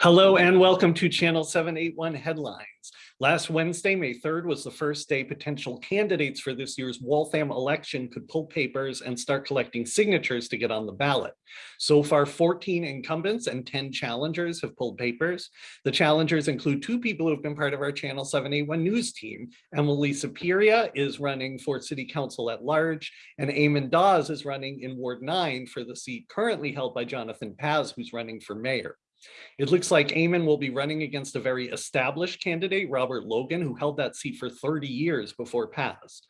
Hello and welcome to Channel 781 Headlines. Last Wednesday, May 3rd, was the first day potential candidates for this year's Waltham election could pull papers and start collecting signatures to get on the ballot. So far, 14 incumbents and 10 challengers have pulled papers. The challengers include two people who have been part of our Channel 781 news team. Emily Superior is running for City Council at large, and Eamon Dawes is running in Ward 9 for the seat currently held by Jonathan Paz, who's running for mayor. It looks like Eamon will be running against a very established candidate, Robert Logan, who held that seat for 30 years before Paz.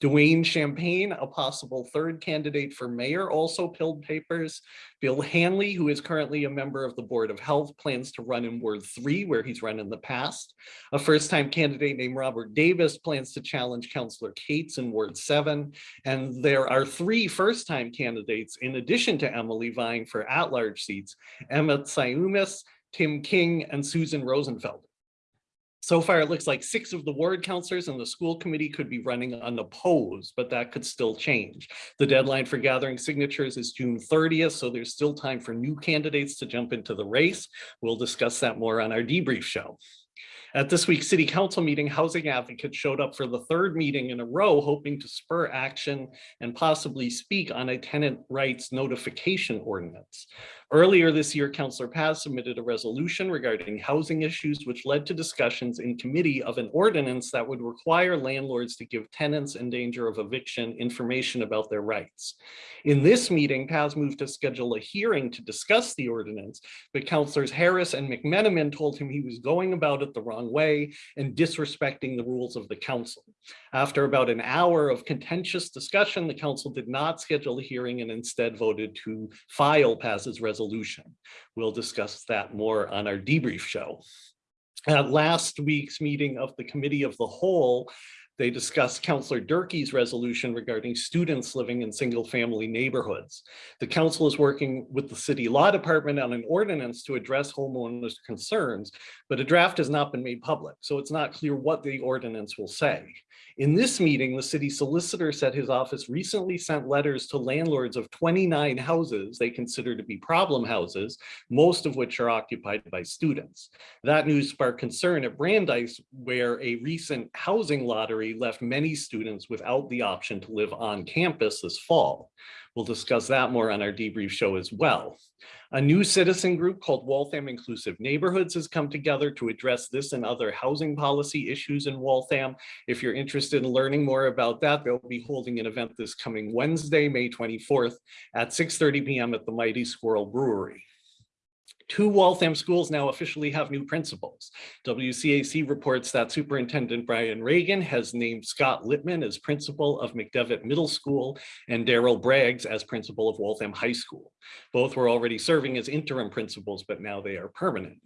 Dwayne Champagne, a possible third candidate for mayor, also pilled papers. Bill Hanley, who is currently a member of the Board of Health, plans to run in Ward 3, where he's run in the past. A first-time candidate named Robert Davis plans to challenge Councillor Cates in Ward 7. And there are three first-time candidates, in addition to Emily, vying for at-large seats, Emmett Siumis, Tim King, and Susan Rosenfeld. So far, it looks like six of the ward councillors and the school committee could be running unopposed, but that could still change. The deadline for gathering signatures is June 30th, so there's still time for new candidates to jump into the race. We'll discuss that more on our debrief show. At this week's city council meeting, housing advocates showed up for the third meeting in a row, hoping to spur action and possibly speak on a tenant rights notification ordinance. Earlier this year, Councillor Paz submitted a resolution regarding housing issues, which led to discussions in committee of an ordinance that would require landlords to give tenants in danger of eviction information about their rights. In this meeting, Paz moved to schedule a hearing to discuss the ordinance, but Councillors Harris and McMenamin told him he was going about it the wrong way and disrespecting the rules of the council. After about an hour of contentious discussion, the council did not schedule a hearing and instead voted to file Paz's resolution resolution. We'll discuss that more on our debrief show. At last week's meeting of the Committee of the Whole, they discussed Councillor Durkee's resolution regarding students living in single family neighborhoods. The council is working with the city law department on an ordinance to address homeowners concerns, but a draft has not been made public, so it's not clear what the ordinance will say. In this meeting, the city solicitor said his office recently sent letters to landlords of 29 houses they consider to be problem houses, most of which are occupied by students. That news sparked concern at Brandeis, where a recent housing lottery left many students without the option to live on campus this fall. We'll discuss that more on our debrief show as well. A new citizen group called Waltham Inclusive Neighborhoods has come together to address this and other housing policy issues in Waltham. If you're interested in learning more about that, they'll be holding an event this coming Wednesday, May 24th at 6.30 p.m. at the Mighty Squirrel Brewery. Two Waltham schools now officially have new principals. WCAC reports that Superintendent Brian Reagan has named Scott Littman as principal of McDevitt Middle School and Daryl Braggs as principal of Waltham High School. Both were already serving as interim principals, but now they are permanent.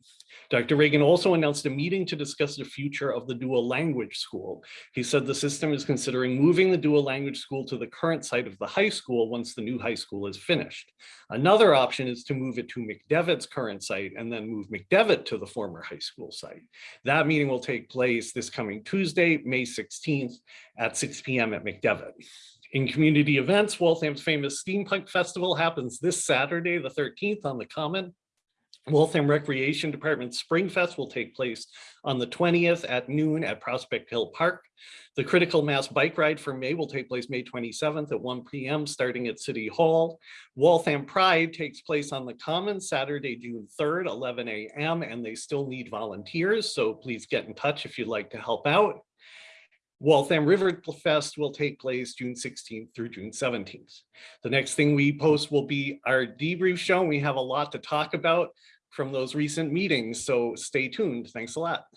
Dr. Reagan also announced a meeting to discuss the future of the dual language school. He said the system is considering moving the dual language school to the current site of the high school once the new high school is finished. Another option is to move it to McDevitt's current site and then move McDevitt to the former high school site. That meeting will take place this coming Tuesday, May 16th at 6 p.m. at McDevitt. In community events, Waltham's famous Steampunk Festival happens this Saturday, the 13th on the Common. Waltham Recreation Department Spring Fest will take place on the 20th at noon at Prospect Hill Park. The Critical Mass Bike Ride for May will take place May 27th at 1 p.m. starting at City Hall. Waltham Pride takes place on the Common Saturday, June 3rd, 11 a.m. and they still need volunteers, so please get in touch if you'd like to help out. Waltham River Fest will take place June 16th through June 17th. The next thing we post will be our debrief show. We have a lot to talk about from those recent meetings, so stay tuned. Thanks a lot.